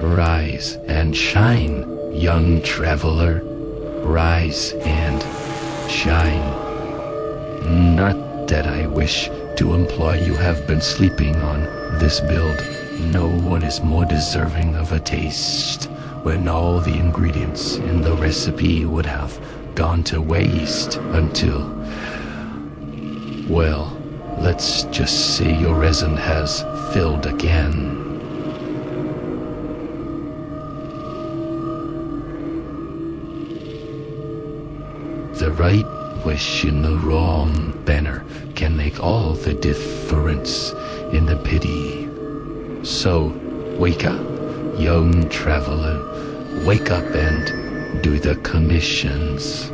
rise and shine, young traveler. Rise and shine. Not that I wish to imply you have been sleeping on this build. No one is more deserving of a taste when all the ingredients in the recipe would have gone to waste until. Well, let's just say your resin has filled again. The right wish in the wrong banner can make all the difference in the pity. So, wake up, young traveler. Wake up and do the commissions.